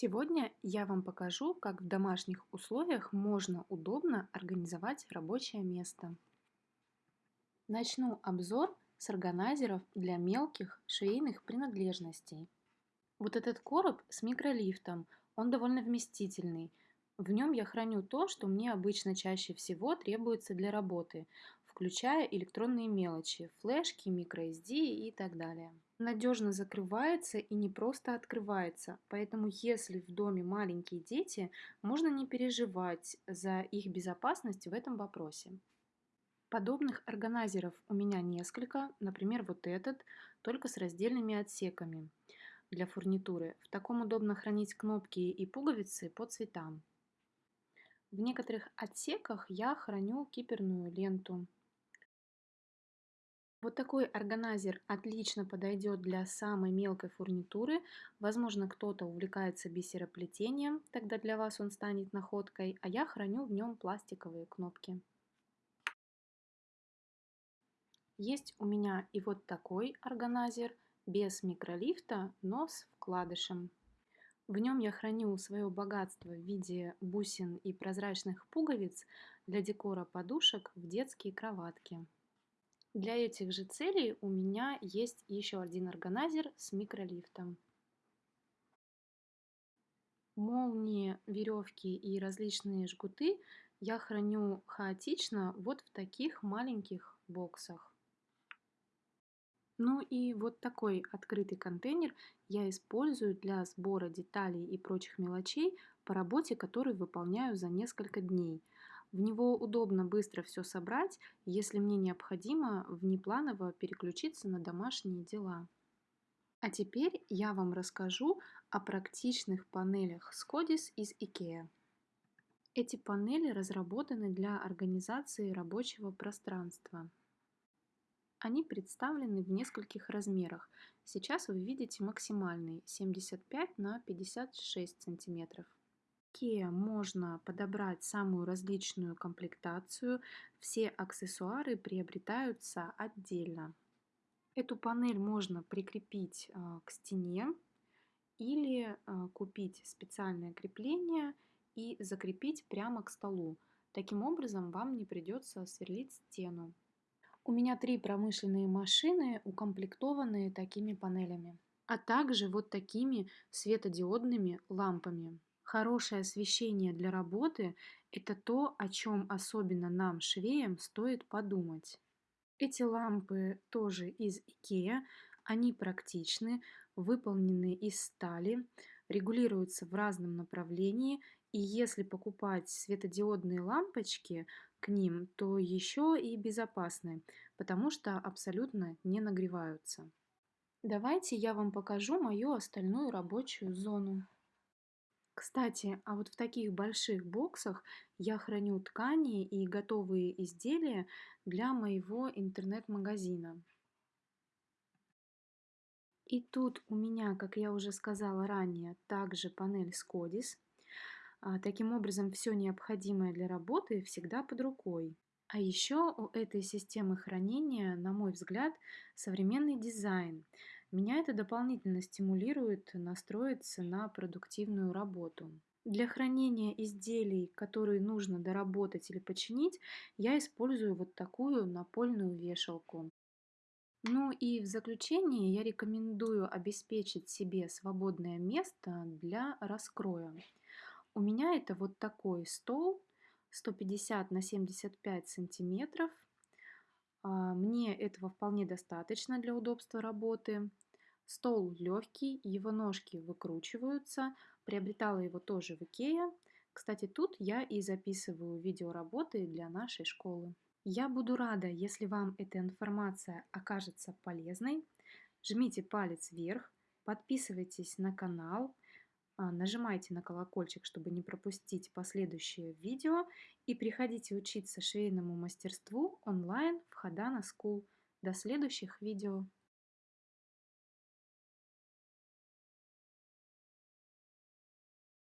Сегодня я вам покажу, как в домашних условиях можно удобно организовать рабочее место. Начну обзор с органайзеров для мелких швейных принадлежностей. Вот этот короб с микролифтом, он довольно вместительный. В нем я храню то, что мне обычно чаще всего требуется для работы, включая электронные мелочи, флешки, microSD и так далее надежно закрывается и не просто открывается. Поэтому если в доме маленькие дети, можно не переживать за их безопасность в этом вопросе. Подобных органайзеров у меня несколько, например, вот этот, только с раздельными отсеками для фурнитуры. В таком удобно хранить кнопки и пуговицы по цветам. В некоторых отсеках я храню киперную ленту. Вот такой органайзер отлично подойдет для самой мелкой фурнитуры. Возможно, кто-то увлекается бисероплетением, тогда для вас он станет находкой, а я храню в нем пластиковые кнопки. Есть у меня и вот такой органайзер без микролифта, но с вкладышем. В нем я храню свое богатство в виде бусин и прозрачных пуговиц для декора подушек в детские кроватки. Для этих же целей у меня есть еще один органайзер с микролифтом. Молнии, веревки и различные жгуты я храню хаотично вот в таких маленьких боксах. Ну и вот такой открытый контейнер я использую для сбора деталей и прочих мелочей по работе, которую выполняю за несколько дней – в него удобно быстро все собрать, если мне необходимо внепланово переключиться на домашние дела. А теперь я вам расскажу о практичных панелях Scodis из IKEA. Эти панели разработаны для организации рабочего пространства. Они представлены в нескольких размерах. Сейчас вы видите максимальный 75 на 56 сантиметров. Kia можно подобрать самую различную комплектацию, все аксессуары приобретаются отдельно. Эту панель можно прикрепить а, к стене или а, купить специальное крепление и закрепить прямо к столу. Таким образом вам не придется сверлить стену. У меня три промышленные машины, укомплектованные такими панелями, а также вот такими светодиодными лампами. Хорошее освещение для работы – это то, о чем особенно нам, швеям, стоит подумать. Эти лампы тоже из IKEA, они практичны, выполнены из стали, регулируются в разном направлении, и если покупать светодиодные лампочки к ним, то еще и безопасны, потому что абсолютно не нагреваются. Давайте я вам покажу мою остальную рабочую зону. Кстати, а вот в таких больших боксах я храню ткани и готовые изделия для моего интернет-магазина. И тут у меня, как я уже сказала ранее, также панель Scodis. А, таким образом, все необходимое для работы всегда под рукой. А еще у этой системы хранения, на мой взгляд, современный дизайн. Меня это дополнительно стимулирует настроиться на продуктивную работу. Для хранения изделий, которые нужно доработать или починить, я использую вот такую напольную вешалку. Ну и в заключение я рекомендую обеспечить себе свободное место для раскроя. У меня это вот такой стол 150 на 75 сантиметров. А, мне этого вполне достаточно для удобства работы. Стол легкий, его ножки выкручиваются. Приобретала его тоже в Икее. Кстати, тут я и записываю видеоработы для нашей школы. Я буду рада, если вам эта информация окажется полезной. Жмите палец вверх, подписывайтесь на канал, нажимайте на колокольчик, чтобы не пропустить последующие видео и приходите учиться швейному мастерству онлайн в Хадана School. До следующих видео!